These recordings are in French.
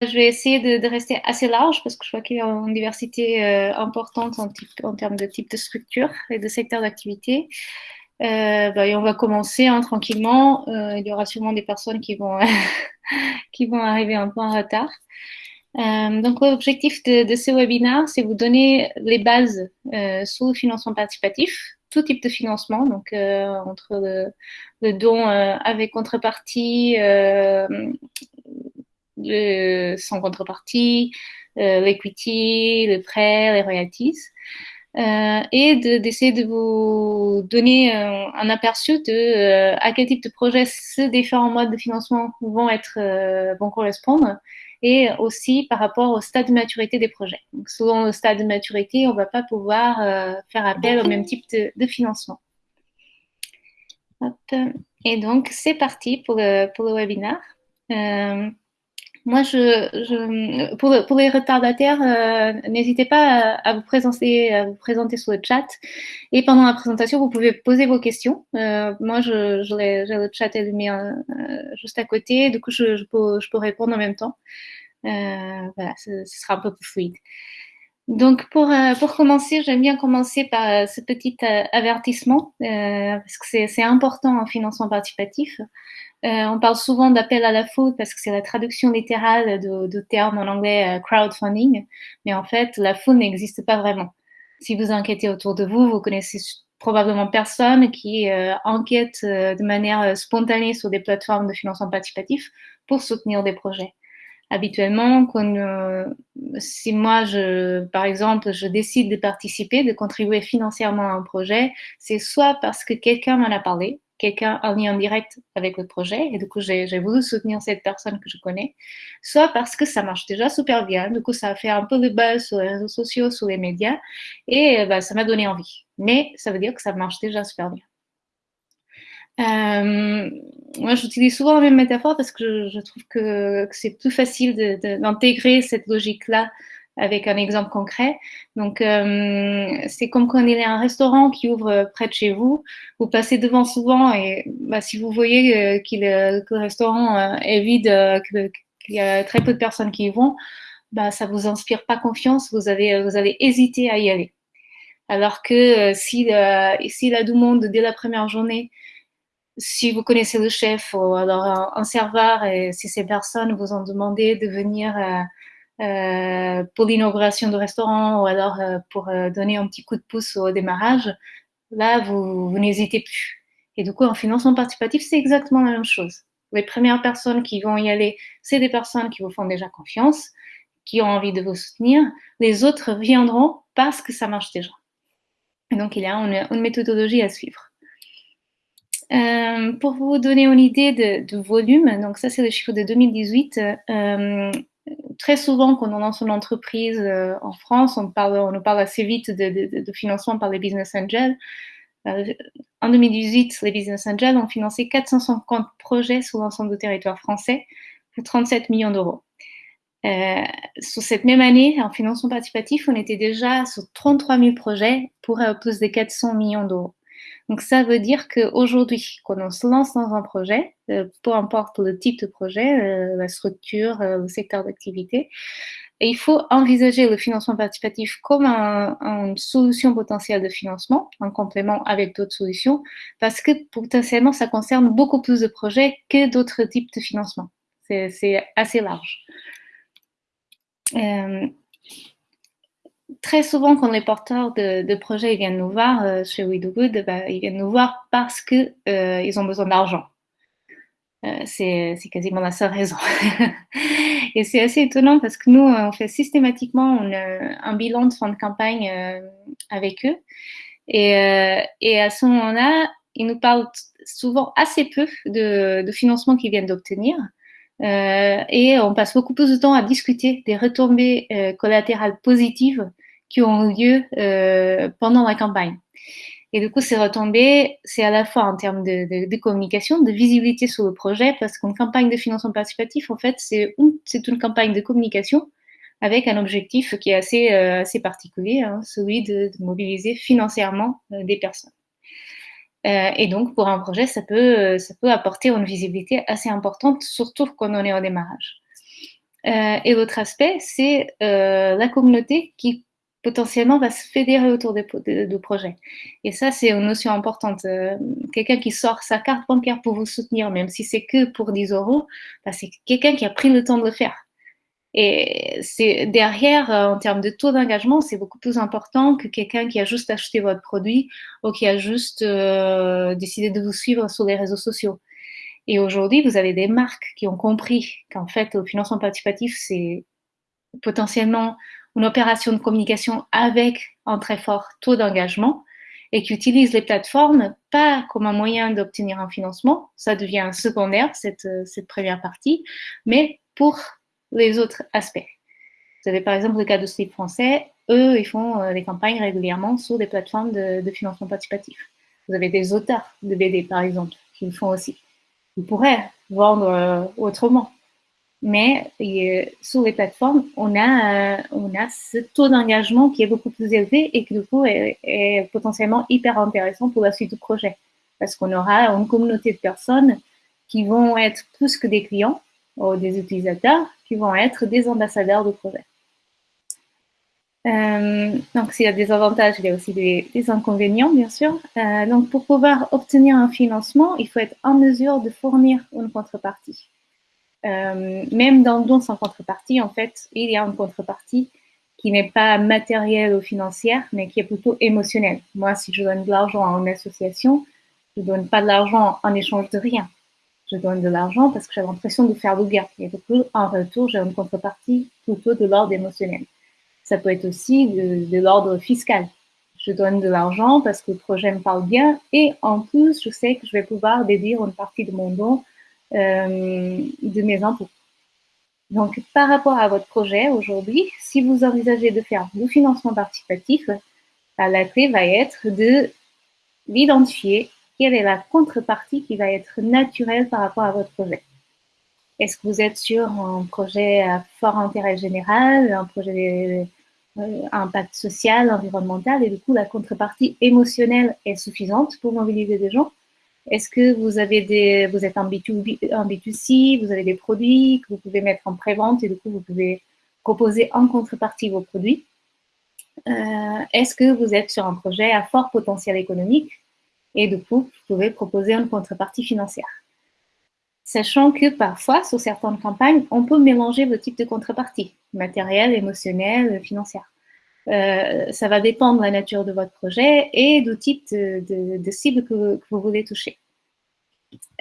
je vais essayer de, rester assez large parce que je vois qu'il y a une diversité euh, importante en, termes de type de structure et de secteur d'activité. Euh, bah, on va commencer hein, tranquillement. Euh, il y aura sûrement des personnes qui vont, qui vont arriver un peu en retard. Donc, l'objectif de, ce webinaire, c'est vous donner les bases sur le financement participatif, tout type de financement, donc entre le don avec contrepartie, sans contrepartie, l'equity, le prêt, les royalties. Euh, et d'essayer de, vous donner euh, un aperçu de euh, à quel type de projet ces différents modes de financement vont être vont correspondre et aussi par rapport au stade de maturité des projets. Donc, selon le stade de maturité, on ne va pas pouvoir faire appel au même type de, financement. Et donc, c'est parti pour le, pour le webinaire. Moi, je, je, pour, les retardataires, euh, n'hésitez pas à, vous présenter, à vous présenter sur le chat. Et pendant la présentation, vous pouvez poser vos questions. Euh, moi, je, j'ai le chat allumé euh, juste à côté. Du coup, je, je, peux, je peux répondre en même temps. Euh, voilà, ce, ce, sera un peu plus fluide. Donc, pour, euh, pour commencer, j'aime bien commencer par ce petit avertissement, parce que c'est important en financement participatif. Euh, on parle souvent d'appel à la foule parce que c'est la traduction littérale de terme en anglais euh, crowdfunding, mais en fait, la foule n'existe pas vraiment. Si vous enquêtez autour de vous, vous connaissez probablement personne qui euh, enquête euh, de manière euh, spontanée sur des plateformes de financement participatif pour soutenir des projets. Habituellement, quand, euh, si moi, je, par exemple, je décide de participer, de contribuer financièrement à un projet, c'est soit parce que quelqu'un m'en a parlé, quelqu'un en lien direct avec le projet, et du coup, j'ai voulu soutenir cette personne que je connais, soit parce que ça marche déjà super bien, du coup, ça a fait un peu de buzz sur les réseaux sociaux, sur les médias, et bah, ça m'a donné envie. Mais ça veut dire que ça marche déjà super bien. Euh, moi, j'utilise souvent la même métaphore parce que je, trouve que, c'est plus facile d'intégrer cette logique-là avec un exemple concret. Donc, euh, c'est comme quand il y a un restaurant qui ouvre près de chez vous, vous passez devant souvent et bah, si vous voyez euh, qu que le restaurant est vide, qu'il y a très peu de personnes qui y vont, bah, ça vous inspire pas confiance, vous, avez, vous allez hésiter à y aller. Alors que si, si la du monde dès la première journée si vous connaissez le chef ou alors un, serveur et si ces personnes vous ont demandé de venir euh, euh, pour l'inauguration du restaurant ou alors euh, pour euh, donner un petit coup de pouce au démarrage, là, vous, vous n'hésitez plus. Et du coup, en financement participatif, c'est exactement la même chose. Les premières personnes qui vont y aller, c'est des personnes qui vous font déjà confiance, qui ont envie de vous soutenir. Les autres viendront parce que ça marche déjà. Et donc, il y a une méthodologie à suivre. Euh, pour vous donner une idée de, volume, donc ça c'est le chiffre de 2018. Euh, très souvent, quand on lance une entreprise euh, en France, on, parle, nous parle assez vite de, financement par les business angels. En 2018, les business angels ont financé 450 projets sur l'ensemble du territoire français pour 37 millions d'euros. Euh, sur cette même année, en financement participatif, on était déjà sur 33 000 projets pour plus de 400 millions d'euros. Donc ça veut dire qu'aujourd'hui, quand on se lance dans un projet, euh, peu importe le type de projet, euh, la structure, euh, le secteur d'activité, il faut envisager le financement participatif comme un, une solution potentielle de financement, en complément avec d'autres solutions, parce que potentiellement ça concerne beaucoup plus de projets que d'autres types de financement. C'est assez large. Très souvent, quand les porteurs de, projets viennent nous voir euh, chez We Do Good, bah, ils viennent nous voir parce qu'ils euh, ont besoin d'argent. Euh, c'est quasiment la seule raison. et c'est assez étonnant parce que nous, on fait systématiquement un bilan de fin de campagne avec eux. Et, à ce moment-là, ils nous parlent souvent assez peu de, de financement qu'ils viennent d'obtenir. Et on passe beaucoup plus de temps à discuter des retombées collatérales positives qui ont lieu euh, pendant la campagne. Et du coup, ces retombées, c'est à la fois en termes de, communication, de visibilité sur le projet, parce qu'une campagne de financement participatif, en fait, c'est une campagne de communication avec un objectif qui est assez, euh, assez particulier, hein, celui de, mobiliser financièrement euh, des personnes. Et donc, pour un projet, ça peut, ça peut apporter une visibilité assez importante, surtout quand on est au démarrage. et l'autre aspect, c'est la communauté qui potentiellement va se fédérer autour de, de, projets. Et ça, c'est une notion importante. quelqu'un qui sort sa carte bancaire pour vous soutenir, même si c'est que pour 10 euros, bah, c'est quelqu'un qui a pris le temps de le faire. Et c'est derrière, euh, en termes de taux d'engagement, c'est beaucoup plus important que quelqu'un qui a juste acheté votre produit ou qui a juste euh, décidé de vous suivre sur les réseaux sociaux. Et aujourd'hui, vous avez des marques qui ont compris qu'en fait, le financement participatif, c'est potentiellement une opération de communication avec un très fort taux d'engagement et qui utilisent les plateformes pas comme un moyen d'obtenir un financement, ça devient secondaire, cette, cette première partie, mais pour les autres aspects. Vous avez par exemple le cas de Slip français, eux, ils font euh, des campagnes régulièrement sur des plateformes de, financement participatif. Vous avez des auteurs de BD, par exemple, qui le font aussi. Ils pourraient vendre euh, autrement. Mais sur les plateformes, on a, euh, on a ce taux d'engagement qui est beaucoup plus élevé et qui, du coup, est, potentiellement hyper intéressant pour la suite du projet. Parce qu'on aura une communauté de personnes qui vont être plus que des clients ou des utilisateurs, qui vont être des ambassadeurs de projet. Euh, donc, s'il y a des avantages, il y a aussi des, inconvénients, bien sûr. Euh, donc, pour pouvoir obtenir un financement, il faut être en mesure de fournir une contrepartie. Euh, même dans le don sans contrepartie, en fait, il y a une contrepartie qui n'est pas matérielle ou financière, mais qui est plutôt émotionnelle. Moi, si je donne de l'argent à une association, je ne donne pas de l'argent en échange de rien je donne de l'argent parce que j'ai l'impression de faire le bien. Et du coup, en retour, j'ai une contrepartie plutôt de l'ordre émotionnel. Ça peut être aussi de, l'ordre fiscal. Je donne de l'argent parce que le projet me parle bien et en plus, je sais que je vais pouvoir déduire une partie de mon don de mes impôts. Donc, par rapport à votre projet aujourd'hui, si vous envisagez de faire du financement participatif, la clé va être de l'identifier quelle est la contrepartie qui va être naturelle par rapport à votre projet Est-ce que vous êtes sur un projet à fort intérêt général, un projet euh, impact social, environnemental, et du coup la contrepartie émotionnelle est suffisante pour mobiliser des gens? Est-ce que vous, avez des, vous êtes en, B2B, en B2C, vous avez des produits que vous pouvez mettre en pré-vente et du coup vous pouvez proposer en contrepartie vos produits? Euh, Est-ce que vous êtes sur un projet à fort potentiel économique et du coup, vous pouvez proposer une contrepartie financière? Sachant que parfois, sur certaines campagnes, on peut mélanger vos types de contrepartie, matériel, émotionnel, financière. Euh, ça va dépendre de la nature de votre projet et du type de, cible que, vous voulez toucher.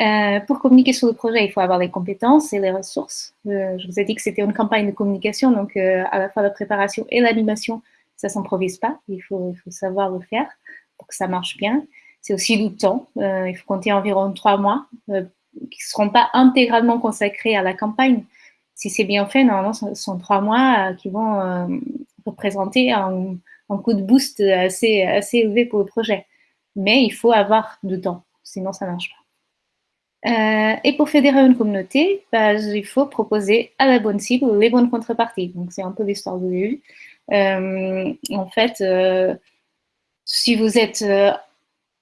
Euh, pour communiquer sur le projet, il faut avoir les compétences et les ressources. Euh, je vous ai dit que c'était une campagne de communication, donc à la fois la préparation et l'animation, ça ne s'improvise pas. Il faut, il faut savoir le faire pour que ça marche bien c'est aussi du temps. Il faut compter environ trois mois qui ne seront pas intégralement consacrés à la campagne. Si c'est bien fait, normalement, ce sont trois mois qui vont représenter un, coup de boost assez, assez élevé pour le projet. Mais il faut avoir du temps, sinon ça ne marche pas. et pour fédérer une communauté, bah, il faut proposer à la bonne cible les bonnes contreparties. Donc, c'est un peu l'histoire de l'EU. en fait, si vous êtes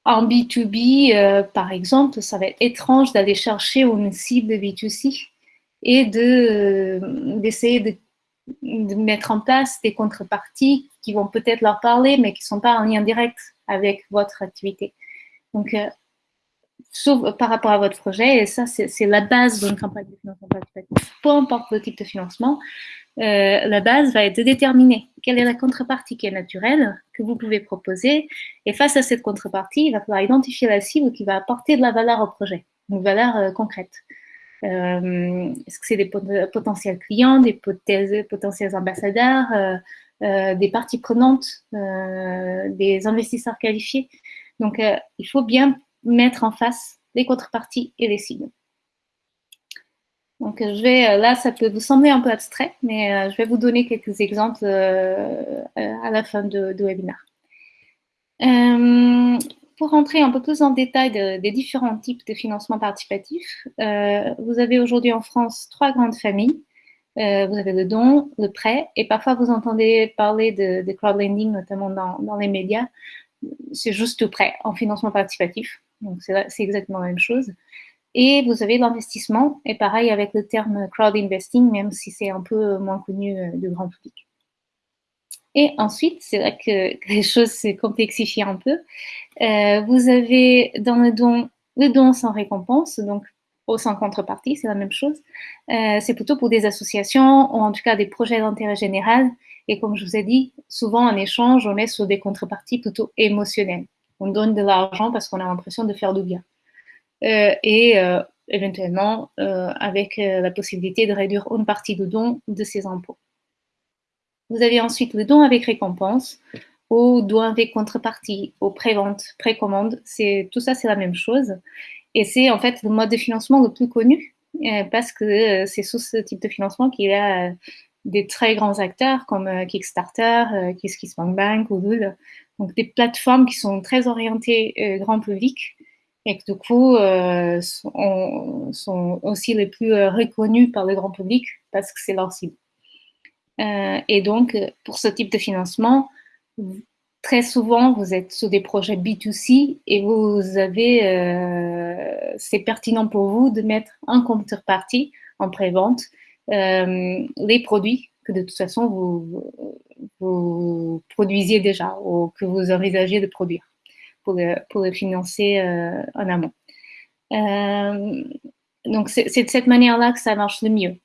en B2B, euh, par exemple, ça va être étrange d'aller chercher une cible de B2C et de, euh, d'essayer de, mettre en place des contreparties qui vont peut-être leur parler, mais qui ne sont pas en lien direct avec votre activité. Donc, euh, sauf par rapport à votre projet, et ça, c'est la base d'une campagne de financement participatif. Peu importe le type de financement, euh, la base va être de déterminer quelle est la contrepartie qui est naturelle que vous pouvez proposer. Et face à cette contrepartie, il va falloir identifier la cible qui va apporter de la valeur au projet, une valeur euh, concrète. Euh, est-ce que c'est des potentiels clients, des potentiels ambassadeurs, des parties prenantes, des investisseurs qualifiés? Donc, il faut bien mettre en face les contreparties et les cibles. Donc, je vais, euh, là, ça peut vous sembler un peu abstrait, mais euh, je vais vous donner quelques exemples euh, à la fin du webinaire. Pour rentrer un peu plus en détail des différents types de financement participatif, vous avez aujourd'hui en France trois grandes familles. vous avez le don, le prêt, et parfois vous entendez parler de, crowdlending, notamment dans, les médias. C'est juste prêt en financement participatif. Donc, c'est exactement la même chose. Et vous avez l'investissement, et pareil avec le terme crowd investing, même si c'est un peu moins connu du grand public. Et ensuite, c'est là que, les choses se complexifient un peu. Euh, vous avez dans le don, le don sans récompense, donc au sans contrepartie, c'est la même chose. Euh, c'est plutôt pour des associations ou en tout cas des projets d'intérêt général. Et comme je vous ai dit, souvent en échange, on est sur des contreparties plutôt émotionnelles. On donne de l'argent parce qu'on a l'impression de faire du bien. Euh, et éventuellement avec la possibilité de réduire une partie du don de ses impôts. Vous avez ensuite le don avec récompense ou don avec contrepartie, ou pré-vente, précommande. Tout ça, c'est la même chose. Et c'est en fait le mode de financement le plus connu euh, parce que euh, c'est sous ce type de financement qu'il y a euh, des très grands acteurs comme Kickstarter, KissKissBankBank ou Google. Donc des plateformes qui sont très orientées grand public et qui du coup sont, aussi les plus reconnues par le grand public parce que c'est leur cible. Euh, et donc, pour ce type de financement, très souvent, vous êtes sur des projets B2C et vous avez, euh, c'est pertinent pour vous de mettre en contrepartie, en pré-vente, euh, les produits que de toute façon vous, produisiez déjà ou que vous envisagez de produire pour le, pour financer en amont. donc, c'est de cette manière-là que ça marche le mieux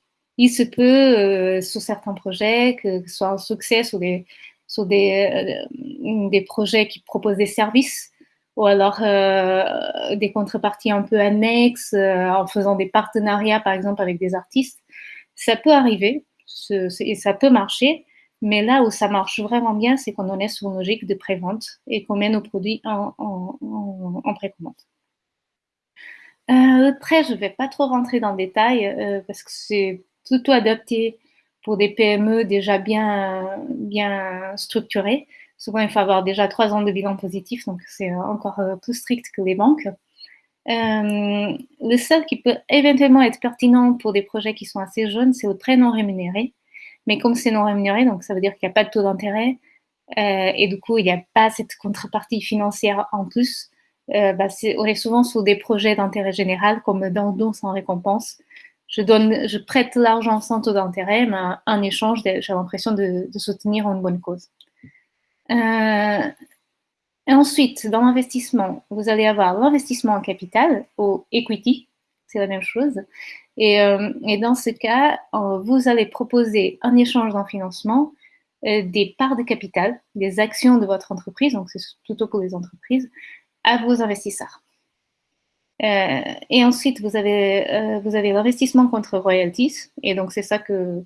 il se peut, euh, sur certains projets, que ce soit un succès sur des, sur des, euh, des projets qui proposent des services ou alors euh, des contreparties un peu annexes en faisant des partenariats, par exemple, avec des artistes. Ça peut arriver et ça peut marcher, mais là où ça marche vraiment bien, c'est qu'on en est sur une logique de prévente et qu'on met nos produits en, en, en, précommande. Prêt, je ne vais pas trop rentrer dans le détail parce que c'est plutôt adapté pour des PME déjà bien, bien structurées. Souvent, il faut avoir déjà trois ans de bilan positif, donc c'est encore euh, plus strict que les banques. Euh, le seul qui peut éventuellement être pertinent pour des projets qui sont assez jeunes, c'est le prêt non rémunéré. Mais comme c'est non rémunéré, donc ça veut dire qu'il n'y a pas de taux d'intérêt, euh, et du coup, il n'y a pas cette contrepartie financière en plus. Bah, on est souvent sur des projets d'intérêt général, comme dans don sans récompense, je prête l'argent sans taux d'intérêt, mais en échange, j'ai l'impression de, soutenir une bonne cause. Euh, ensuite, dans l'investissement, vous allez avoir l'investissement en capital ou equity, c'est la même chose. Et, euh, dans ce cas, euh, vous allez proposer en échange d'un financement des parts de capital, des actions de votre entreprise, donc c'est plutôt pour les entreprises, à vos investisseurs. Euh, et ensuite, vous avez, euh, vous avez l'investissement contre royalties. Et donc, c'est ça que,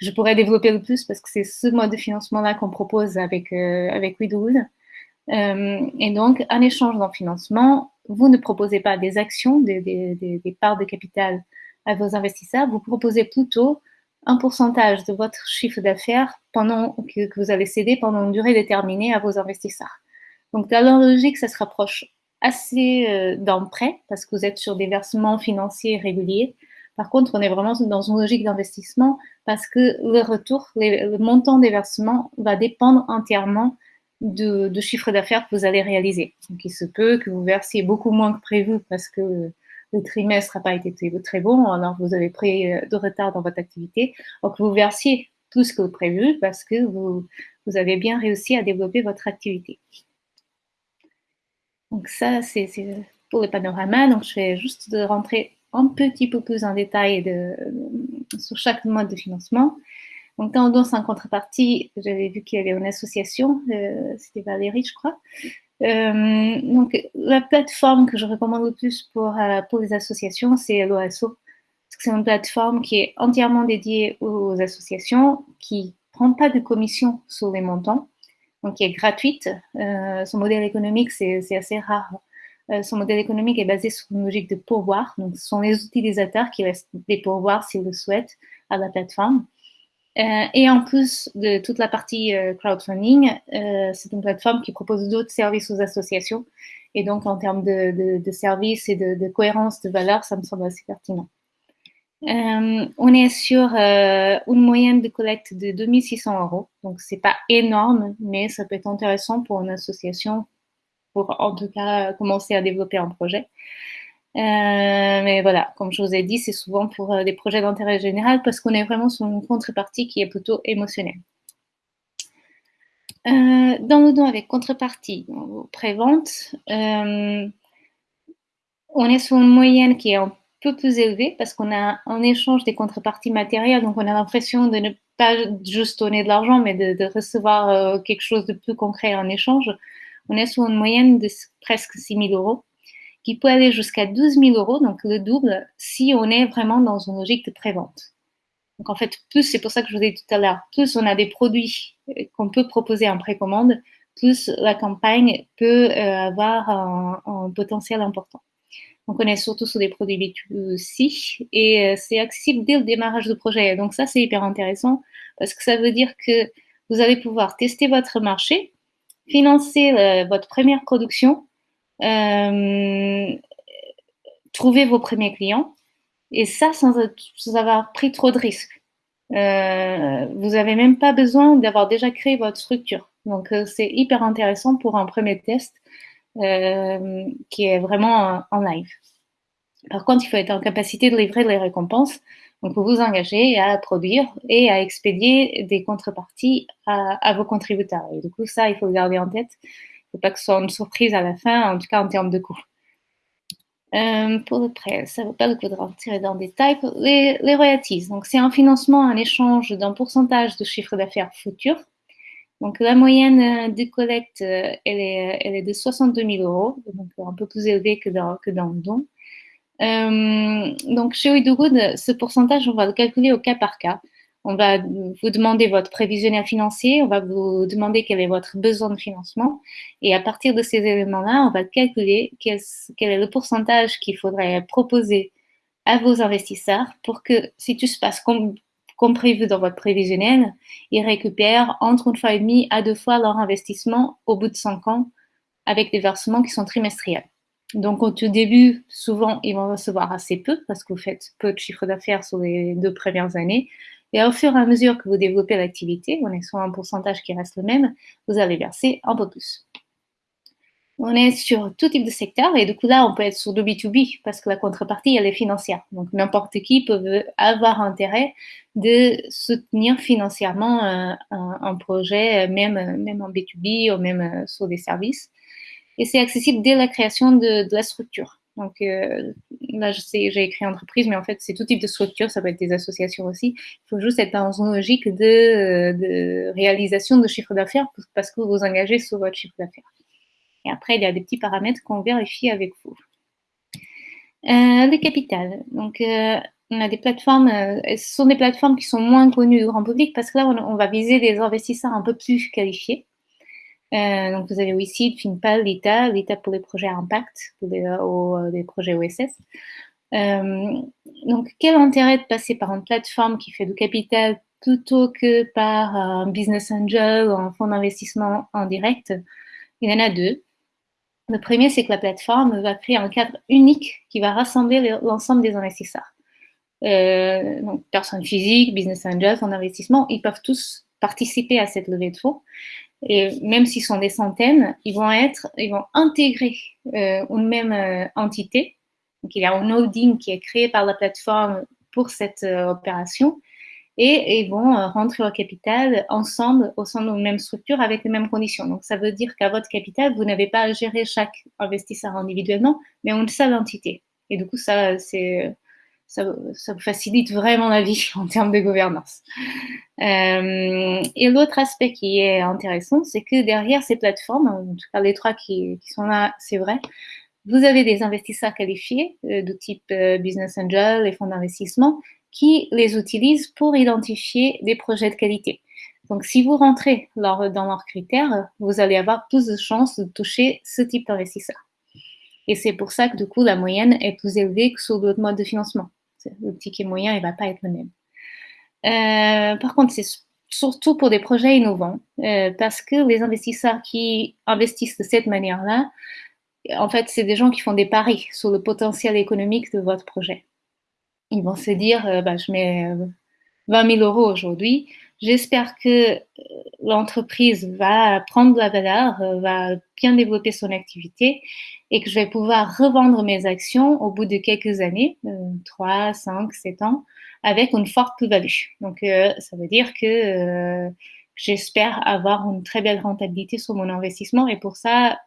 je pourrais développer le plus parce que c'est ce mode de financement-là qu'on propose avec, euh, avec et donc, en échange d'un financement, vous ne proposez pas des actions, des, des, parts de capital à vos investisseurs, vous proposez plutôt un pourcentage de votre chiffre d'affaires que, vous allez céder pendant une durée déterminée à vos investisseurs. Donc, dans la logique, ça se rapproche assez euh, prêt parce que vous êtes sur des versements financiers réguliers. Par contre, on est vraiment dans une logique d'investissement parce que le retour, le montant des versements va dépendre entièrement de, chiffre d'affaires que vous allez réaliser. Donc, il se peut que vous versiez beaucoup moins que prévu parce que le trimestre n'a pas été très, bon, alors vous avez pris euh, de retard dans votre activité, ou que vous versiez plus que prévu parce que vous avez bien réussi à développer votre activité. Donc ça, c'est pour le panorama. Donc je vais juste rentrer un petit peu plus en détail de, sur chaque mode de financement. Donc dans Don sans contrepartie, j'avais vu qu'il y avait une association, euh, c'était Valérie, je crois. Euh, donc la plateforme que je recommande le plus pour, euh, pour les associations, c'est l'OASO. C'est une plateforme qui est entièrement dédiée aux associations, qui prend pas de commission sur les montants donc qui est gratuite. Euh, son modèle économique, c'est assez rare. Euh, son modèle économique est basé sur une logique de pourboire. Donc, ce sont les utilisateurs qui restent des pourboires s'ils le souhaitent à la plateforme. Euh, et en plus de toute la partie crowdfunding, c'est une plateforme qui propose d'autres services aux associations. Et donc, en termes de, de, services et de, de, cohérence de valeur, ça me semble assez pertinent. Euh, on est sur euh, une moyenne de collecte de 2600 euros. Donc, c'est pas énorme, mais ça peut être intéressant pour une association pour, en tout cas, commencer à développer un projet. mais voilà, comme je vous ai dit, c'est souvent pour des projets d'intérêt général parce qu'on est vraiment sur une contrepartie qui est plutôt émotionnelle. dans le don avec contrepartie, pré-vente, on est sur une moyenne qui est un peu plus élevée parce qu'on a en échange des contreparties matérielles, donc on a l'impression de ne pas juste donner de l'argent, mais de, recevoir euh, quelque chose de plus concret en échange. On est sur une moyenne de presque 6 000 euros, qui peut aller jusqu'à 12 000 euros, donc le double, si on est vraiment dans une logique de prévente. Donc en fait, plus, c'est pour ça que je vous ai dit tout à l'heure, plus on a des produits euh, qu'on peut proposer en précommande, plus la campagne peut euh, avoir un potentiel important. On est surtout sur des produits B2C et euh, c'est accessible dès le démarrage du projet. Donc, ça, c'est hyper intéressant parce que ça veut dire que vous allez pouvoir tester votre marché, financer euh, votre première production, euh, trouver vos premiers clients et ça sans, avoir pris trop de risques. vous n'avez même pas besoin d'avoir déjà créé votre structure. Donc, c'est hyper intéressant pour un premier test euh, qui est vraiment en live. Par contre, il faut être en capacité de livrer les récompenses. Donc, vous vous engagez à produire et à expédier des contreparties à, vos contributeurs. Et du coup, ça, il faut le garder en tête. Il ne faut pas que ce soit une surprise à la fin, en tout cas en termes de coûts. Euh, pour le prêt, ça ne vaut pas le coup de rentrer dans le détail. Les, les royalties, donc c'est un financement en échange d'un pourcentage de chiffre d'affaires futur donc la moyenne euh, de collecte, euh, elle est, elle est de 62 000 euros, donc un peu plus élevée que dans, que dans le don. Euh, donc chez Oidogood, ce pourcentage, on va le calculer au cas par cas. On va vous demander votre prévisionnel financier, on va vous demander quel est votre besoin de financement. Et à partir de ces éléments-là, on va calculer quel, quel est le pourcentage qu'il faudrait proposer à vos investisseurs pour que si tout se passe comme prévu dans votre prévisionnel, ils récupèrent entre une fois et demie à deux fois leur investissement au bout de cinq ans avec des versements qui sont trimestriels. Donc, au tout début, souvent, ils vont recevoir assez peu parce que vous faites peu de chiffre d'affaires sur les deux premières années. Et au fur et à mesure que vous développez l'activité, on est sur un pourcentage qui reste le même, vous allez verser un peu plus. On est sur tout type de secteur et du coup là, on peut être sur le B2B parce que la contrepartie, elle est financière. Donc n'importe qui peut avoir intérêt de soutenir financièrement euh, un, projet, même, même en B2B ou même euh, sur des services. Et c'est accessible dès la création de, la structure. Donc euh, là, je sais, j'ai écrit entreprise, mais en fait, c'est tout type de structure, ça peut être des associations aussi. Il faut juste être dans une logique de, de réalisation de chiffre d'affaires parce que vous vous engagez sur votre chiffre d'affaires. Et après, il y a des petits paramètres qu'on vérifie avec vous. Euh, le capital. Donc, euh, on a des plateformes, euh, ce sont des plateformes qui sont moins connues du grand public parce que là, on, va viser des investisseurs un peu plus qualifiés. donc, vous avez ici FinPal, l'ITA, l'ITA pour les projets impact, pour les, projets OSS. donc, quel intérêt de passer par une plateforme qui fait du capital plutôt que par un business angel ou un fonds d'investissement en direct? Il y en a deux. Le premier, c'est que la plateforme va créer un cadre unique qui va rassembler l'ensemble des investisseurs. Euh, donc, personnes physiques, business angels, fonds d'investissement, ils peuvent tous participer à cette levée de fonds. Et même s'ils sont des centaines, ils vont être, ils vont intégrer euh, une même euh, entité. Donc, il y a un holding qui est créé par la plateforme pour cette opération et ils vont euh, rentrer au capital ensemble au sein d'une même structure avec les mêmes conditions. Donc, ça veut dire qu'à votre capital, vous n'avez pas à gérer chaque investisseur individuellement, mais une seule entité. Et du coup, ça, c'est, ça, facilite vraiment la vie en termes de gouvernance. Euh, et l'autre aspect qui est intéressant, c'est que derrière ces plateformes, en tout cas les trois qui, qui sont là, c'est vrai, vous avez des investisseurs qualifiés euh, de type business angel et fonds d'investissement qui les utilisent pour identifier des projets de qualité. Donc, si vous rentrez dans leurs critères, vous allez avoir plus de chances de toucher ce type d'investisseur. Et c'est pour ça que, du coup, la moyenne est plus élevée que sur d'autres modes de financement. Le ticket moyen, il ne va pas être le même. Euh, par contre, c'est surtout pour des projets innovants, euh, parce que les investisseurs qui investissent de cette manière-là, en fait, c'est des gens qui font des paris sur le potentiel économique de votre projet ils vont se dire, euh, bah, je mets 20 euh, 000 euros aujourd'hui, J'espère que euh, l'entreprise va prendre de la valeur, va bien développer son activité et que je vais pouvoir revendre mes actions au bout de quelques années, 3, 5, 7 ans, avec une forte plus-value. Donc, ça veut dire que j'espère avoir une très belle rentabilité sur mon investissement et pour ça,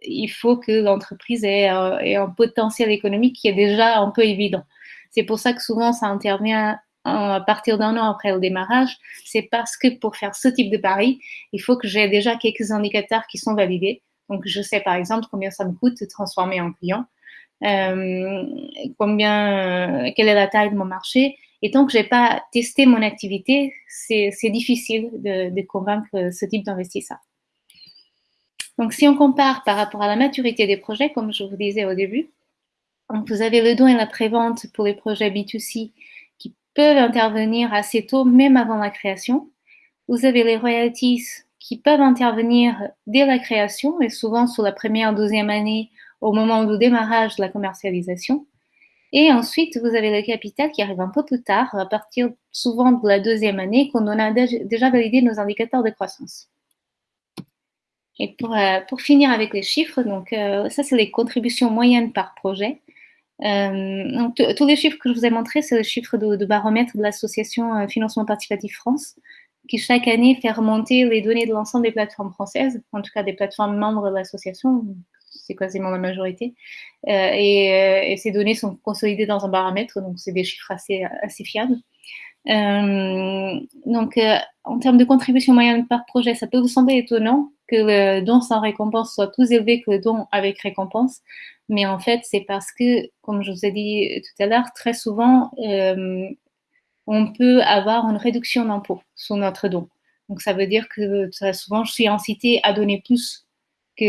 il faut que l'entreprise ait, un potentiel économique qui est déjà un peu évident. C'est pour ça que souvent ça intervient à partir d'un an après le démarrage, c'est parce que pour faire ce type de pari, il faut que j'ai déjà quelques indicateurs qui sont validés. Donc, je sais par exemple combien ça me coûte de transformer en client, euh, combien, euh, quelle est la taille de mon marché. Et tant que j'ai pas testé mon activité, c'est difficile de, de, convaincre ce type d'investisseur. Donc, si on compare par rapport à la maturité des projets, comme je vous disais au début, vous avez le don et la prévente pour les projets B2C peuvent intervenir assez tôt, même avant la création. Vous avez les royalties qui peuvent intervenir dès la création et souvent sur la première, deuxième année au moment du démarrage de la commercialisation. Et ensuite, vous avez le capital qui arrive un peu plus tard, à partir souvent de la deuxième année, quand on a déjà validé nos indicateurs de croissance. Et pour, euh, pour finir avec les chiffres, donc euh, ça c'est les contributions moyennes par projet. Euh, tous les chiffres que je vous ai montrés, c'est le chiffre de, baromètre de l'association euh, Financement Participatif France, qui chaque année fait remonter les données de l'ensemble des plateformes françaises, en tout cas des plateformes membres de l'association, c'est quasiment la majorité. Euh, et, ces données sont consolidées dans un baromètre, donc c'est des chiffres assez, assez fiables. donc, en termes de contribution moyenne par projet, ça peut vous sembler étonnant que le don sans récompense soit plus élevé que le don avec récompense. Mais en fait, c'est parce que, comme je vous ai dit tout à l'heure, très souvent, euh, on peut avoir une réduction d'impôt sur notre don. Donc, ça veut dire que très souvent, je suis incitée à donner plus que,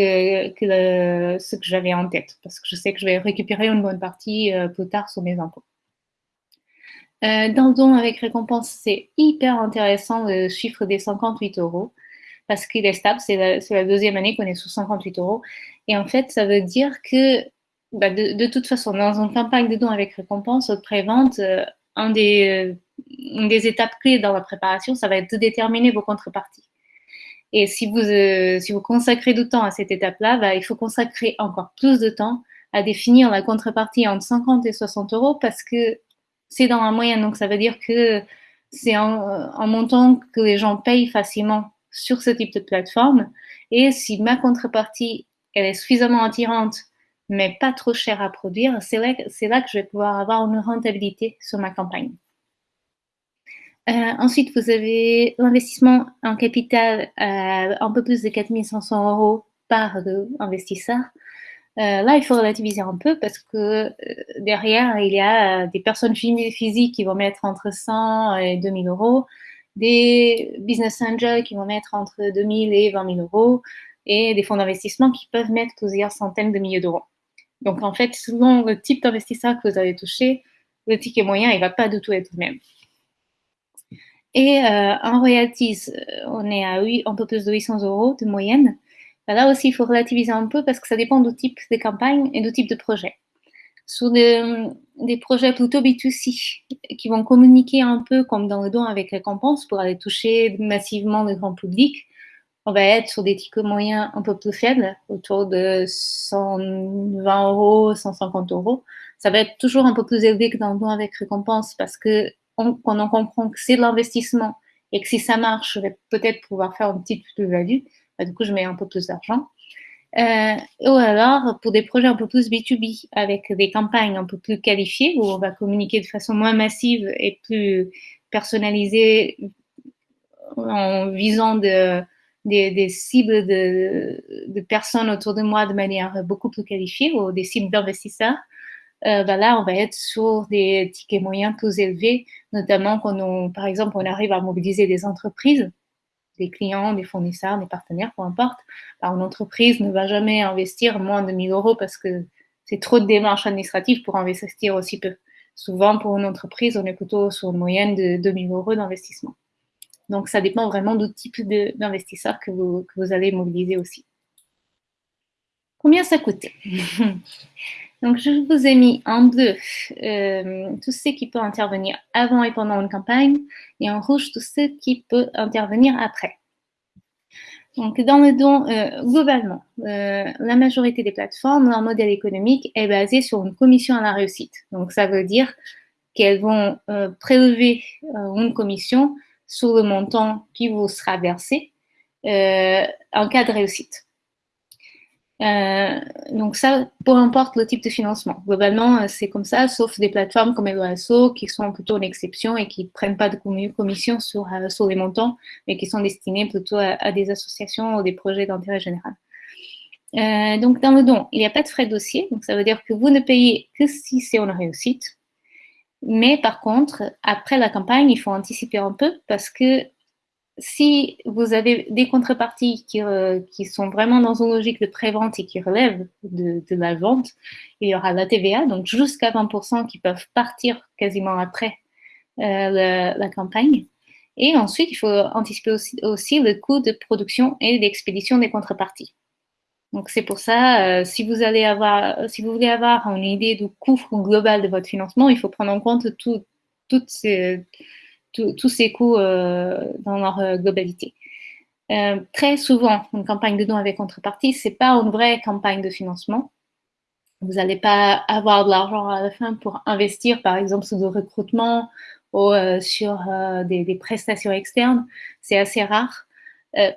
ce que j'avais en tête, parce que je sais que je vais récupérer une bonne partie euh, plus tard sur mes impôts. Euh, dans le don avec récompense, c'est hyper intéressant le chiffre des 58 euros parce qu'il est stable. C'est la, deuxième année qu'on est sous 58 euros. Et en fait, ça veut dire que bah, de, toute façon, dans une campagne de dons avec récompense, prévente, euh, un des, euh, une des étapes clés dans la préparation, ça va être de déterminer vos contreparties. Et si vous, euh, si vous consacrez du temps à cette étape-là, bah, il faut consacrer encore plus de temps à définir la contrepartie entre 50 et 60 euros parce que c'est dans la moyenne. Donc, ça veut dire que c'est un montant que les gens payent facilement sur ce type de plateforme. Et si ma contrepartie, elle est suffisamment attirante, mais pas trop chère à produire, c'est là, là, que je vais pouvoir avoir une rentabilité sur ma campagne. Euh, ensuite, vous avez l'investissement en capital à un peu plus de 4500 euros par investisseur. Euh, là, il faut relativiser un peu parce que euh, derrière, il y a des personnes physiques qui vont mettre entre 100 et 2000 euros, des business angels qui vont mettre entre 2000 et 20 000 euros et des fonds d'investissement qui peuvent mettre plusieurs centaines de milliers d'euros. Donc, en fait, selon le type d'investisseur que vous avez touché, le ticket moyen, il ne va pas du tout être le même. Et euh, en royalties, euh, on est à un peu plus de 800 euros de moyenne. Ben là aussi, il faut relativiser un peu parce que ça dépend du type de campagne et du type de projet sur des, projets plutôt B2C qui vont communiquer un peu comme dans le don avec récompense pour aller toucher massivement le grand public. On va être sur des tickets moyens un peu plus faibles, autour de 120 euros, 150 euros. Ça va être toujours un peu plus élevé que dans le don avec récompense parce que on, quand on comprend que c'est de l'investissement et que si ça marche, je vais peut-être pouvoir faire une petite plus-value, bah, du coup, je mets un peu plus d'argent. Euh, ou alors pour des projets un peu plus B2B, avec des campagnes un peu plus qualifiées, où on va communiquer de façon moins massive et plus personnalisée en visant de, des, cibles de, personnes autour de moi de manière beaucoup plus qualifiée, ou des cibles d'investisseurs. Euh, ben là, on va être sur des tickets moyens plus élevés, notamment quand par exemple, on arrive à mobiliser des entreprises des clients, des fournisseurs, des partenaires, peu importe. une entreprise ne va jamais investir moins de 1000 euros parce que c'est trop de démarches administratives pour investir aussi peu. Souvent, pour une entreprise, on est plutôt sur une moyenne de 2000 euros d'investissement. Donc, ça dépend vraiment du type d'investisseur que vous, que vous allez mobiliser aussi. Combien ça coûte? Donc, je vous ai mis en bleu euh, tout ce qui peut intervenir avant et pendant une campagne, et en rouge tout ce qui peut intervenir après. Donc, dans le don, euh, globalement, euh, la majorité des plateformes, leur modèle économique est basé sur une commission à la réussite. Donc, ça veut dire qu'elles vont prélever une commission sur le montant qui vous sera versé en cas de réussite. Euh, donc ça, peu importe le type de financement. Globalement, euh, c'est comme ça, sauf des plateformes comme Eloasso qui sont plutôt une exception et qui ne prennent pas de commission sur, euh, sur les montants, mais qui sont destinés plutôt à, des associations ou des projets d'intérêt général. donc dans le don, il n'y a pas de frais de dossier, donc ça veut dire que vous ne payez que si c'est une réussite. Mais par contre, après la campagne, il faut anticiper un peu parce que si vous avez des contreparties qui, euh, qui, sont vraiment dans une logique de pré-vente et qui relèvent de, la vente, il y aura la TVA, donc jusqu'à 20% qui peuvent partir quasiment après euh, la, campagne. Et ensuite, il faut anticiper aussi, aussi, le coût de production et d'expédition des contreparties. Donc c'est pour ça, euh, si vous allez avoir, si vous voulez avoir une idée du coût global de votre financement, il faut prendre en compte tout, toutes ces tous ces coûts euh, dans leur euh, globalité. Euh, très souvent, une campagne de dons avec contrepartie, c'est pas une vraie campagne de financement. Vous n'allez pas avoir de l'argent à la fin pour investir, par exemple, sur du recrutement ou sur des, des, prestations externes. C'est assez rare.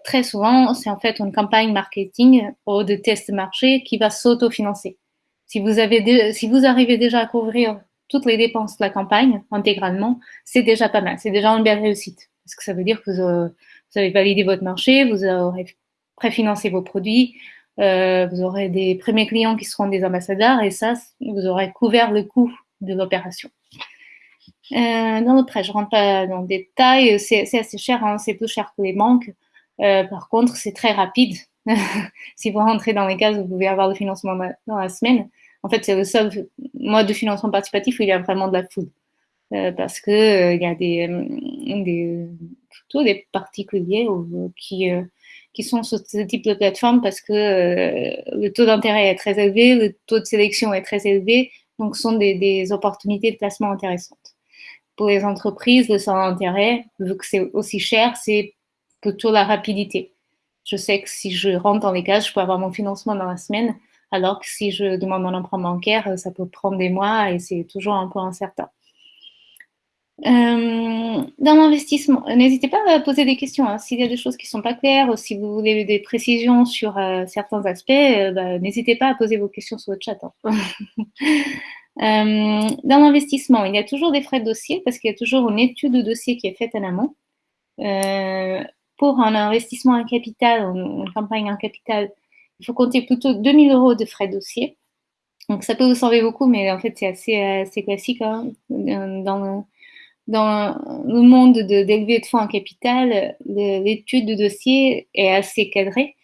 très souvent, c'est en fait une campagne marketing ou de test marché qui va s'autofinancer. Si vous avez, si vous arrivez déjà à couvrir toutes les dépenses de la campagne intégralement, c'est déjà pas mal. C'est déjà une belle réussite. Parce que ça veut dire que vous, avez validé votre marché, vous aurez préfinancé vos produits, euh, vous aurez des premiers clients qui seront des ambassadeurs et ça, vous aurez couvert le coût de l'opération. Euh, dans le prêt, je rentre pas dans le détail, c'est assez cher, hein, c'est plus cher que les banques. Euh, par contre, c'est très rapide. si vous rentrez dans les cases, vous pouvez avoir le financement dans la semaine. En fait, c'est le seul mode de financement participatif où il y a vraiment de la foule. Euh, parce que euh, il y a des, euh, plutôt des particuliers qui, qui sont sur ce type de plateforme parce que le taux d'intérêt est très élevé, le taux de sélection est très élevé, donc ce sont des, des opportunités de placement intéressantes. Pour les entreprises, le seul intérêt, vu que c'est aussi cher, c'est plutôt la rapidité. Je sais que si je rentre dans les cases, je peux avoir mon financement dans la semaine, alors que si je demande un emprunt bancaire, ça peut prendre des mois et c'est toujours un peu incertain. Euh, dans l'investissement, n'hésitez pas à poser des questions. Hein. S'il y a des choses qui ne sont pas claires, ou si vous voulez des précisions sur euh, certains aspects, euh, bah, n'hésitez pas à poser vos questions sur le chat. Hein. dans l'investissement, il y a toujours des frais de dossier parce qu'il y a toujours une étude de dossier qui est faite en amont. pour un investissement en capital, une campagne en capital, il faut compter plutôt 2000 euros de frais de dossier. Donc ça peut vous sembler beaucoup, mais en fait c'est assez, assez, classique. Hein. Dans, dans le monde d'élever de, fonds en capital, l'étude de dossier est assez cadrée.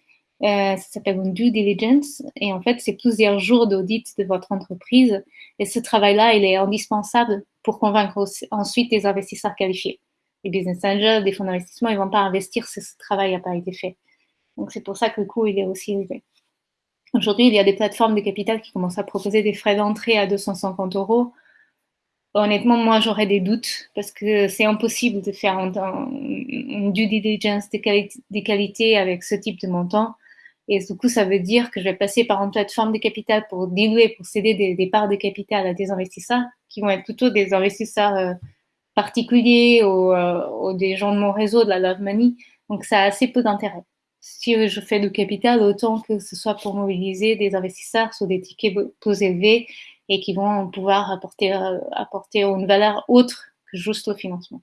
Euh, ça s'appelle une due diligence et en fait c'est plusieurs jours d'audit de votre entreprise et ce travail-là il est indispensable pour convaincre ensuite des investisseurs qualifiés. Les business angels, des fonds d'investissement, ils vont pas investir si ce travail n'a pas été fait. Donc c'est pour ça que le coût est aussi élevé. Aujourd'hui, il y a des plateformes de capital qui commencent à proposer des frais d'entrée à 250 euros. Honnêtement, moi, j'aurais des doutes parce que c'est impossible de faire une due diligence de, qualité, avec ce type de montant. Et du coup, ça veut dire que je vais passer par une plateforme de capital pour diluer, pour céder des, parts de capital à des investisseurs qui vont être plutôt des investisseurs euh, particuliers euh, ou, des gens de mon réseau, de la Love Money. Donc, ça a assez peu d'intérêt si je fais du capital, autant que ce soit pour mobiliser des investisseurs sur des tickets plus élevés et qui vont pouvoir apporter, euh, apporter une valeur autre que juste le financement.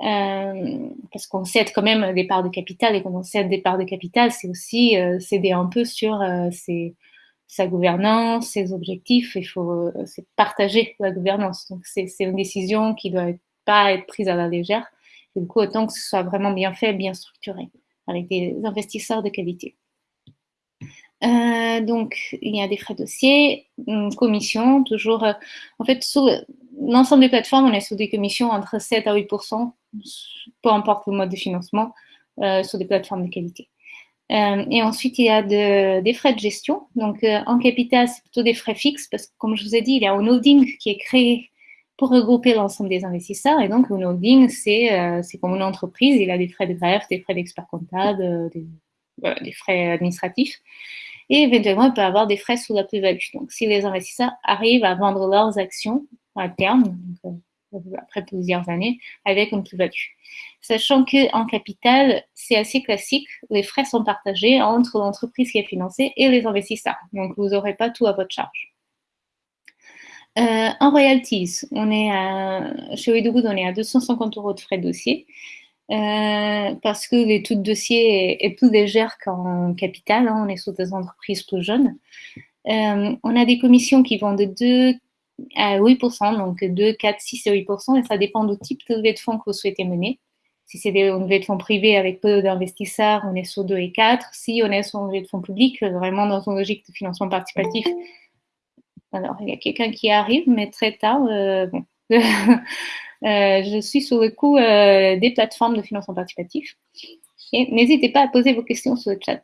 Euh, parce qu'on cède quand même des parts de capital et quand on cède des parts de capital, c'est aussi euh, céder un peu sur sa gouvernance, ses objectifs. Il faut c'est partager la gouvernance. Donc c'est une décision qui doit pas être prise à la légère. du coup, autant que ce soit vraiment bien fait, bien structuré avec des investisseurs de qualité. Euh, donc, il y a des frais de dossier, une commission, toujours. Euh, en fait, sur l'ensemble des plateformes, on est sur des commissions entre 7 à 8% peu importe le mode de financement, euh, sur des plateformes de qualité. Et ensuite, il y a de, des frais de gestion. Donc, en capital, c'est plutôt des frais fixes parce que, comme je vous ai dit, il y a un holding qui est créé pour regrouper l'ensemble des investisseurs. Et donc, un holding, c'est euh, comme une entreprise. Il a des frais de greffe, des frais d'expert comptable, des, des, frais administratifs. Et éventuellement, il peut avoir des frais sous la plus-value. Donc, si les investisseurs arrivent à vendre leurs actions à terme, donc, après plusieurs années, avec une plus-value. Sachant qu'en capital, c'est assez classique, les frais sont partagés entre l'entreprise qui est financée et les investisseurs. Donc, vous n'aurez pas tout à votre charge. Euh, en royalties, on est à, chez Wedogood, on est à 250 euros de frais de dossier. Euh, parce que taux de dossier est, plus légère qu'en capital, hein, on est sur des entreprises plus jeunes. Euh, on a des commissions qui vont de 2 à 8%, donc 2, 4, 6 et 8%, et ça dépend du type de levée de fonds que vous souhaitez mener. Si c'est des levées de fonds privées avec peu d'investisseurs, on est sur 2 et 4. Si on est sur une levée de fonds publics, vraiment dans une logique de financement participatif, alors il y a quelqu'un qui arrive, mais très tard, euh, bon. Euh, je suis sur le coup euh, des plateformes de financement participatif. Et n'hésitez pas à poser vos questions sur le chat.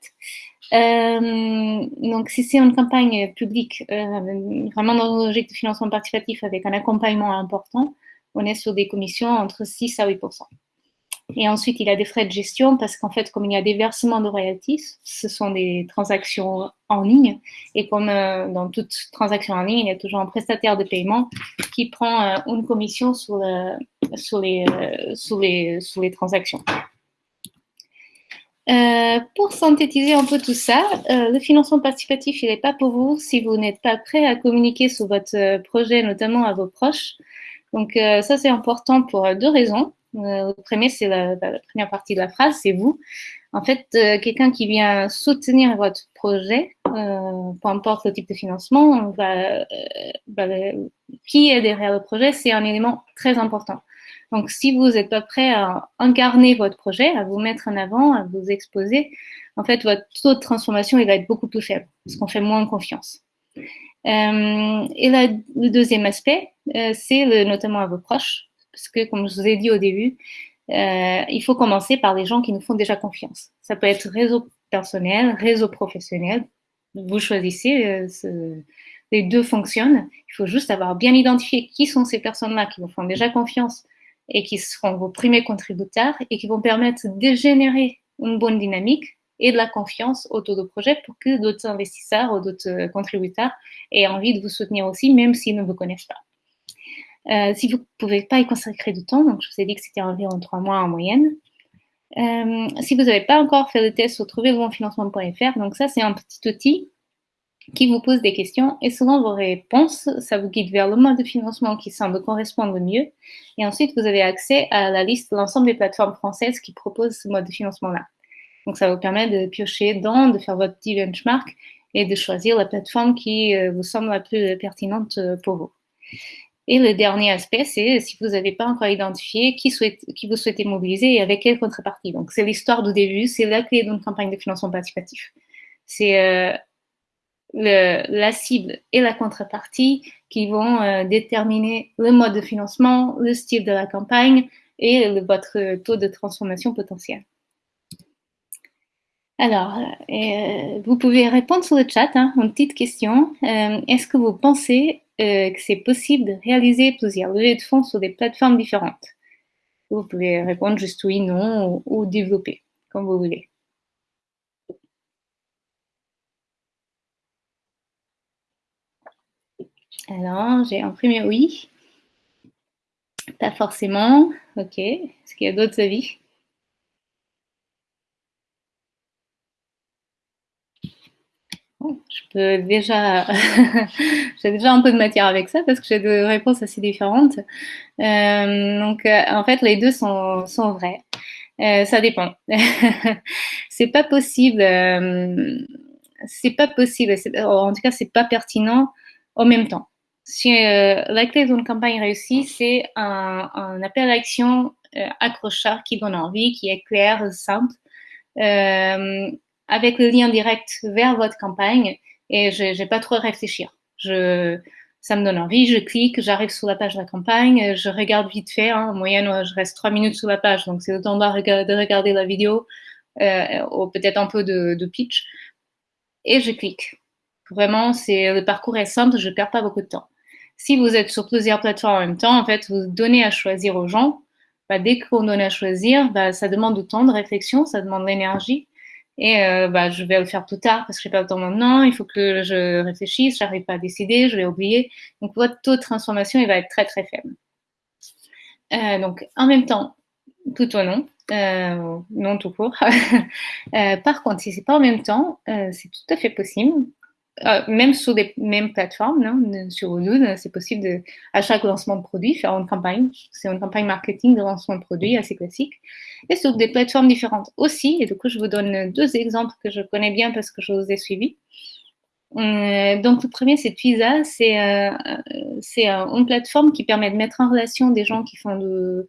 Donc, si c'est une campagne publique, vraiment dans une logique de financement participatif avec un accompagnement important, on est sur des commissions entre 6 à 8 et ensuite, il y a des frais de gestion parce qu'en fait, comme il y a des versements de royalties, ce sont des transactions en ligne. Et comme euh, dans toute transaction en ligne, il y a toujours un prestataire de paiement qui prend une commission sur, sur, les, transactions. Euh, pour synthétiser un peu tout ça, euh, le financement participatif, il n'est pas pour vous si vous n'êtes pas prêt à communiquer sur votre euh, projet, notamment à vos proches. Donc ça, c'est important pour deux raisons. Le premier, c'est la, première partie de la phrase, c'est vous. En fait, quelqu'un qui vient soutenir votre projet, peu importe le type de financement, qui est derrière le projet, c'est un élément très important. Donc, si vous n'êtes pas prêt à incarner votre projet, à vous mettre en avant, à vous exposer, en fait, votre taux de transformation, il va être beaucoup plus faible parce qu'on fait moins confiance. Euh, et le deuxième aspect, euh, c'est notamment à vos proches, parce que, comme je vous ai dit au début, euh, il faut commencer par les gens qui nous font déjà confiance. Ça peut être réseau personnel, réseau professionnel. Vous choisissez, les deux fonctionnent. Il faut juste avoir bien identifié qui sont ces personnes-là qui vous font déjà confiance et qui seront vos premiers contributeurs et qui vont permettre de générer une bonne dynamique et de la confiance autour du projet pour que d'autres investisseurs ou d'autres contributeurs aient envie de vous soutenir aussi, même s'ils ne vous connaissent pas. Euh, si vous ne pouvez pas y consacrer du temps, donc je vous ai dit que c'était environ trois mois en moyenne. Euh, si vous n'avez pas encore fait le test sur trouvervonfinancement.fr, donc ça c'est un petit outil qui vous pose des questions et selon vos réponses, ça vous guide vers le mode de financement qui semble correspondre le mieux. Et ensuite, vous avez accès à la liste de l'ensemble des plateformes françaises qui proposent ce mode de financement-là. Donc, ça vous permet de piocher dedans, de faire votre petit benchmark et de choisir la plateforme qui euh, vous semble la plus pertinente pour vous. Et le dernier aspect, c'est si vous n'avez pas encore identifié qui, vous souhaitez mobiliser et avec quelle contrepartie. Donc, c'est l'histoire du début, c'est la clé d'une campagne de financement participatif. C'est euh, la cible et la contrepartie qui vont euh, déterminer le mode de financement, le style de la campagne et votre taux de transformation potentiel. Alors, euh, vous pouvez répondre sur le chat, hein, une petite question. Est-ce que vous pensez euh, que c'est possible de réaliser plusieurs levées de fonds sur des plateformes différentes Vous pouvez répondre juste oui, non ou, développer, comme vous voulez. Alors, j'ai imprimé oui. Pas forcément. Ok. Est-ce qu'il y a d'autres avis? Je peux déjà, j'ai déjà un peu de matière avec ça parce que j'ai des réponses assez différentes. Euh, donc, euh, en fait, les deux sont, sont vrais. Euh, ça dépend. c'est pas possible. c'est pas possible. En tout cas, c'est pas pertinent en même temps si la clé d'une campagne réussie, c'est un, un, appel à l'action accrocheur qui donne envie, qui est clair, simple, avec le lien direct vers votre campagne et je n'ai pas trop à réfléchir. Je, ça me donne envie, je clique, j'arrive sur la page de la campagne, je regarde vite fait. Hein, en moyenne, je reste trois minutes sur la page, donc c'est le temps de regarder la vidéo ou peut-être un peu de, pitch, et je clique. Vraiment, le parcours est simple, je ne perds pas beaucoup de temps. Si vous êtes sur plusieurs plateformes en même temps, en fait, vous donnez à choisir aux gens. Bah, dès qu'on donne à choisir, bah, ça demande du temps de réflexion, ça demande de l'énergie. Et euh, bah, je vais le faire plus tard parce que je n'ai pas le temps maintenant. Il faut que je réfléchisse, j'arrive pas à décider, je vais oublier. Donc votre taux de transformation, il va être très très faible. Euh, donc en même temps, tout ou non, euh, non tout court. par contre, si c'est pas en même temps, c'est tout à fait possible. Euh, même sur les mêmes plateformes, sur Odoo, c'est possible de, à chaque lancement de produit, faire une campagne. C'est une campagne marketing de lancement de produit assez classique. Et sur des plateformes différentes aussi. Et du coup, je vous donne deux exemples que je connais bien parce que je vous ai suivis. Euh, donc, le premier, c'est Twiza. C'est euh, une plateforme qui permet de mettre en relation des gens qui font de,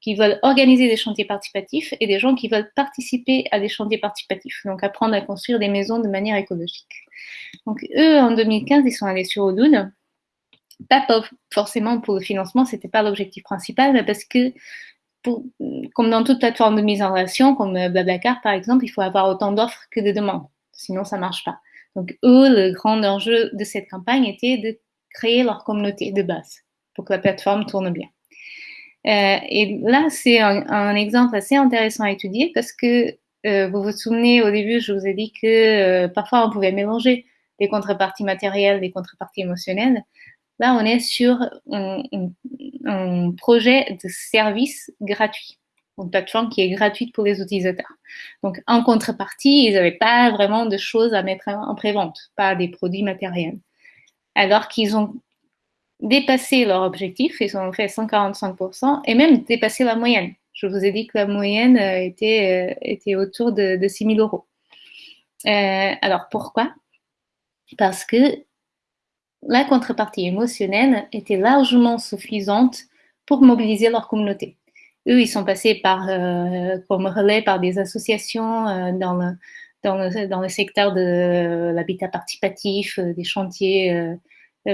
qui veulent organiser des chantiers participatifs et des gens qui veulent participer à des chantiers participatifs, donc apprendre à construire des maisons de manière écologique. Donc eux, en 2015, ils sont allés sur Odoo, pas forcément pour le financement, c'était pas l'objectif principal, mais parce que comme dans toute plateforme de mise en relation, comme Blablacar par exemple, il faut avoir autant d'offres que de demandes, sinon ça marche pas. Donc eux, le grand enjeu de cette campagne était de créer leur communauté de base pour que la plateforme tourne bien. Euh, et là, c'est un, exemple assez intéressant à étudier parce que euh, vous vous souvenez, au début, je vous ai dit que euh, parfois on pouvait mélanger des contreparties matérielles, des contreparties émotionnelles. Là, on est sur un, un projet de service gratuit, une plateforme qui est gratuite pour les utilisateurs. Donc, en contrepartie, ils n'avaient pas vraiment de choses à mettre en prévente, pas des produits matériels. Alors qu'ils ont dépassé leur objectif, ils ont fait 145% et même dépassé la moyenne. Je vous ai dit que la moyenne euh, était, euh, était autour de, de 6 000 euros. Euh, alors pourquoi? Parce que la contrepartie émotionnelle était largement suffisante pour mobiliser leur communauté. Eux, ils sont passés par, comme relais par des associations dans, le, dans, le, secteur de l'habitat participatif, des chantiers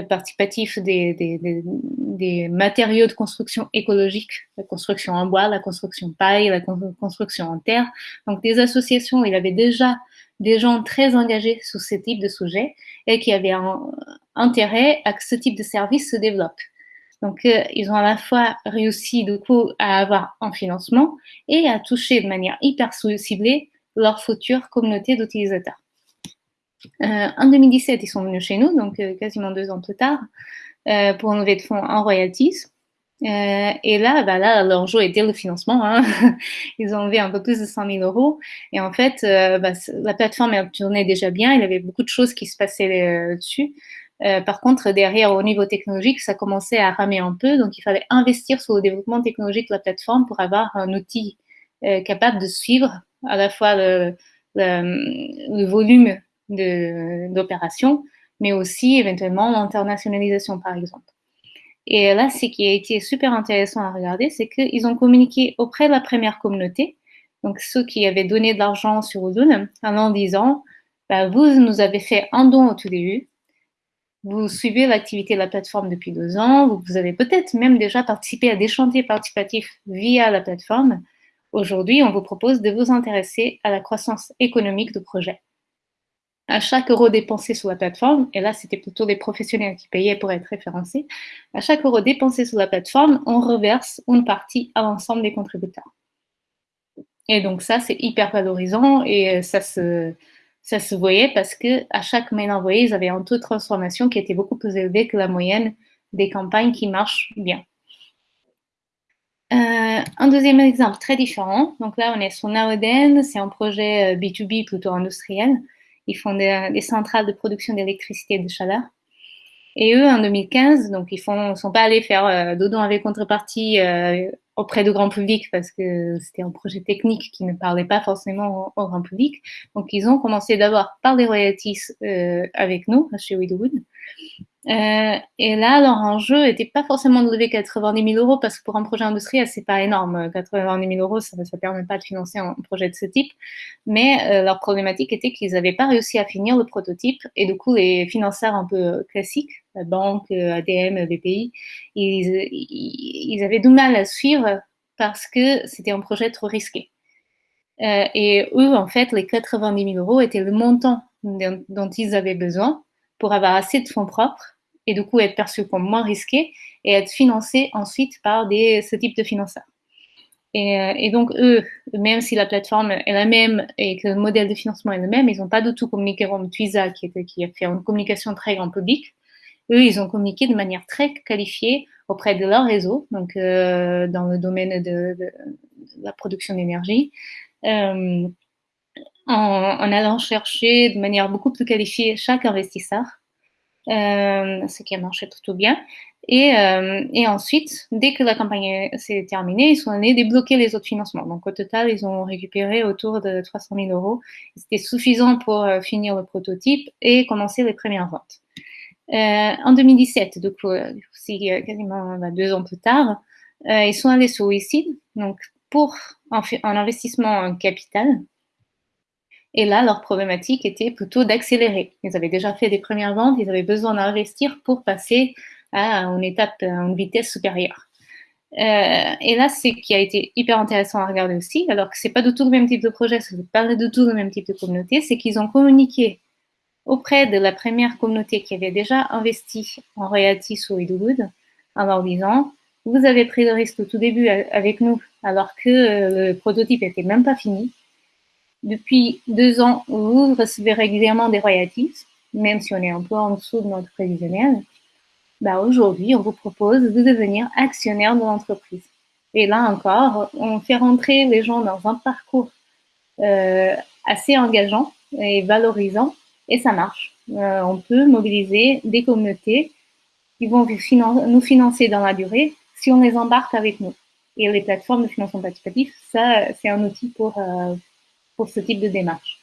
participatif des, des, des, des, matériaux de construction écologique, la construction en bois, la construction paille, la construction en terre. Donc des associations, il y avait déjà des gens très engagés sur ce type de sujet et qui avaient intérêt à que ce type de service se développe. Donc, euh, ils ont à la fois réussi du coup à avoir un financement et à toucher de manière hyper ciblée leur future communauté d'utilisateurs. Euh, en 2017, ils sont venus chez nous, donc euh, quasiment deux ans plus tard, euh, pour une levée de fonds en royalties. Et là, bah là, l'enjeu était le financement. Hein. Ils ont levé un peu plus de 100 000 euros. Et en fait, bah, la plateforme tournait déjà bien. Il y avait beaucoup de choses qui se passaient dessus. par contre, derrière, au niveau technologique, ça commençait à ramer un peu. Donc, il fallait investir sur le développement technologique de la plateforme pour avoir un outil capable de suivre à la fois le volume d'opérations, mais aussi éventuellement l'internationalisation, par exemple. Et là, ce qui a été super intéressant à regarder, c'est qu'ils ont communiqué auprès de la première communauté, donc ceux qui avaient donné de l'argent sur Odoo, en disant, bah, vous nous avez fait un don au tout début, vous suivez l'activité de la plateforme depuis deux ans, vous avez peut-être même déjà participé à des chantiers participatifs via la plateforme. Aujourd'hui, on vous propose de vous intéresser à la croissance économique du projet à chaque euro dépensé sur la plateforme, et là c'était plutôt des professionnels qui payaient pour être référencés, à chaque euro dépensé sur la plateforme, on reverse une partie à l'ensemble des contributeurs. Et donc ça c'est hyper valorisant et ça se, ça se voyait parce que à chaque mail envoyé, ils avaient un taux de transformation qui était beaucoup plus élevé que la moyenne des campagnes qui marchent bien. Euh, un deuxième exemple très différent, donc là on est sur Naoden, c'est un projet B2B euh, plutôt industriel. Ils font des, des centrales de production d'électricité et de chaleur. Et eux, en 2015, donc ils ne sont pas allés faire euh, avec contrepartie euh, auprès du grand public parce que c'était un projet technique qui ne parlait pas forcément au, grand public. Donc ils ont commencé d'abord par des royalties euh, avec nous, chez Widwood. Euh, et là, leur enjeu n'était pas forcément de lever 90 000 euros parce que pour un projet industriel, c'est pas énorme. 90 000 euros, ça ne permet pas de financer un projet de ce type. Mais euh, leur problématique était qu'ils n'avaient pas réussi à finir le prototype et du coup, les financeurs un peu classiques, la banque, ADM, BPI, ils, avaient du mal à suivre parce que c'était un projet trop risqué. Euh, et eux, en fait, les 90 000 euros étaient le montant dont ils avaient besoin pour avoir assez de fonds propres et du coup être perçus comme moins risqués et être financés ensuite par ce type de financeurs. Et, euh, et, donc, eux, même si la plateforme est la même et que le modèle de financement est le même, ils n'ont pas du tout communiqué comme Twiza, qui, a fait une communication très grand public. Eux, ils ont communiqué de manière très qualifiée auprès de leur réseau, donc euh, dans le domaine de, la production d'énergie, euh, en, allant chercher de manière beaucoup plus qualifiée chaque investisseur, ce qui a marché plutôt bien. Et, euh, et, ensuite, dès que la campagne s'est terminée, ils sont allés débloquer les autres financements. Donc au total, ils ont récupéré autour de 300 000 euros. C'était suffisant pour euh, finir le prototype et commencer les premières ventes. Euh, en 2017, du coup, aussi quasiment bah, deux ans plus tard, euh, ils sont allés sur WeSeed, donc pour un, un investissement en capital. Et là, leur problématique était plutôt d'accélérer. Ils avaient déjà fait des premières ventes, ils avaient besoin d'investir pour passer à une étape, à une vitesse supérieure. Euh, et là, c'est qui a été hyper intéressant à regarder aussi, alors que c'est pas du tout le même type de projet, c'est pas du tout le même type de communauté, c'est qu'ils ont communiqué auprès de la première communauté qui avait déjà investi en royalties sur Idlewood en leur disant vous avez pris le risque au tout début avec nous alors que le prototype n'était même pas fini. Depuis deux ans, vous recevez régulièrement des royalties, même si on est un peu en dessous de notre prévisionnel bah aujourd'hui, on vous propose de devenir actionnaire de l'entreprise. Et là encore, on fait rentrer les gens dans un parcours euh, assez engageant et valorisant, et ça marche. Euh, on peut mobiliser des communautés qui vont nous financer dans la durée si on les embarque avec nous. Et les plateformes de financement participatif, ça, c'est un outil pour, euh, pour ce type de démarche.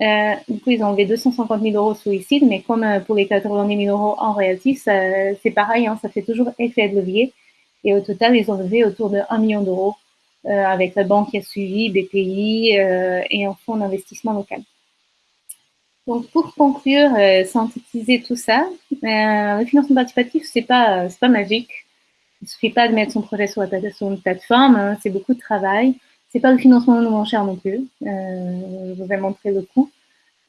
Euh, du coup, ils ont enlevé 250 000 euros sous suicide, mais comme euh, pour les 90 000 euros en royalties, c'est pareil, hein, ça fait toujours effet de levier. Et au total, ils ont levé autour de 1 million d'euros euh, avec la banque qui a suivi, BPI et un fonds d'investissement local. Donc, pour conclure, synthétiser tout ça, le financement participatif, c'est pas, pas magique. Il suffit pas de mettre son projet sur une plateforme, hein, c'est beaucoup de travail. C'est pas le financement de moins cher non plus. Euh, je vous ai montré le coût.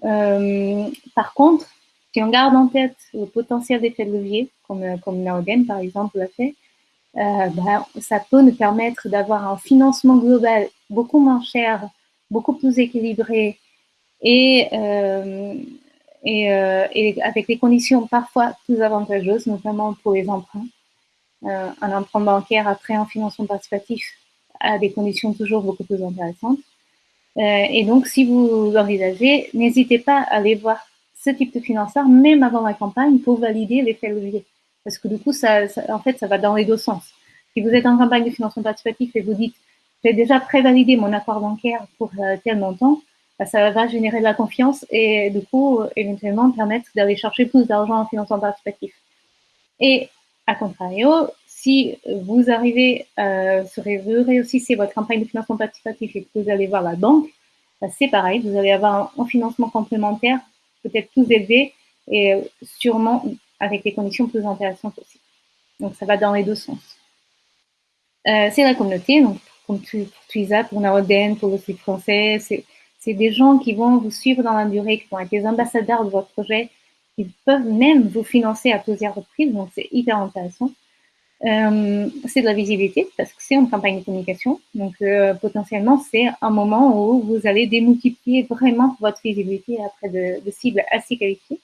Euh, par contre, si on garde en tête le potentiel d'effet de levier, comme, comme Naoden par exemple l'a fait, euh, bah, ça peut nous permettre d'avoir un financement global beaucoup moins cher, beaucoup plus équilibré et, avec des conditions parfois plus avantageuses, notamment pour les emprunts. Un emprunt bancaire après un financement participatif, à des conditions toujours beaucoup plus intéressantes. Euh, et donc, si vous envisagez, n'hésitez pas à aller voir ce type de financeur, même avant la campagne, pour valider l'effet levier. Parce que du coup, ça, en fait, ça va dans les deux sens. Si vous êtes en campagne de financement participatif et vous dites, j'ai déjà prévalidé mon accord bancaire pour euh, tel montant, bah, ça va générer de la confiance et du coup, éventuellement, permettre d'aller chercher plus d'argent en financement participatif. Et à contrario, si vous arrivez, euh, vous réussissez votre campagne de financement participatif et que vous allez voir la banque, bah, c'est pareil, vous allez avoir un, financement complémentaire peut-être plus élevé et sûrement avec des conditions plus intéressantes aussi. Donc ça va dans les deux sens. Euh, c'est la communauté, donc comme pour Twiza, pour Naroden, pour le site français, c'est des gens qui vont vous suivre dans la durée, qui vont être des ambassadeurs de votre projet, qui peuvent même vous financer à plusieurs reprises, donc c'est hyper intéressant. Euh, c'est de la visibilité parce que c'est une campagne de communication. Donc, euh, potentiellement, c'est un moment où vous allez démultiplier vraiment votre visibilité après de, cibles assez qualifiées.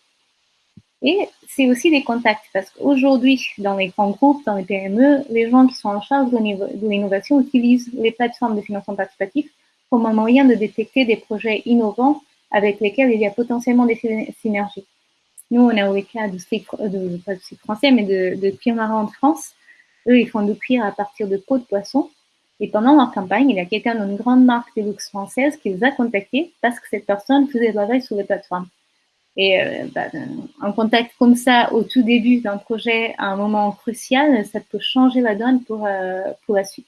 Et c'est aussi des contacts parce qu'aujourd'hui, dans les grands groupes, dans les PME, les gens qui sont en charge de l'innovation utilisent les plateformes de financement participatif comme un moyen de détecter des projets innovants avec lesquels il y a potentiellement des synergies. Nous, on a eu le cas de, pas de français, mais de, de en France, eux, ils font du cuir à partir de peau de poisson. Et pendant leur campagne, il y a quelqu'un d'une grande marque de luxe française qui les a contactés parce que cette personne faisait de la veille sur les plateformes. Et euh, bah, un contact comme ça au tout début d'un projet à un moment crucial, ça peut changer la donne pour, euh, pour la suite.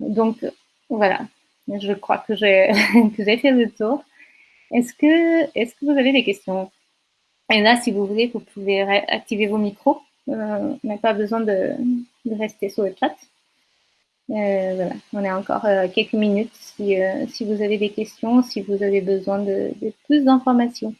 Donc voilà, je crois que j'ai fait le tour. Est-ce que, est que vous avez des questions? Et là, si vous voulez, vous pouvez activer vos micros. Euh, on n'a pas besoin de, de, rester sur le chat. Euh, voilà, on a encore euh, quelques minutes si, euh, si vous avez des questions, si vous avez besoin de, de plus d'informations.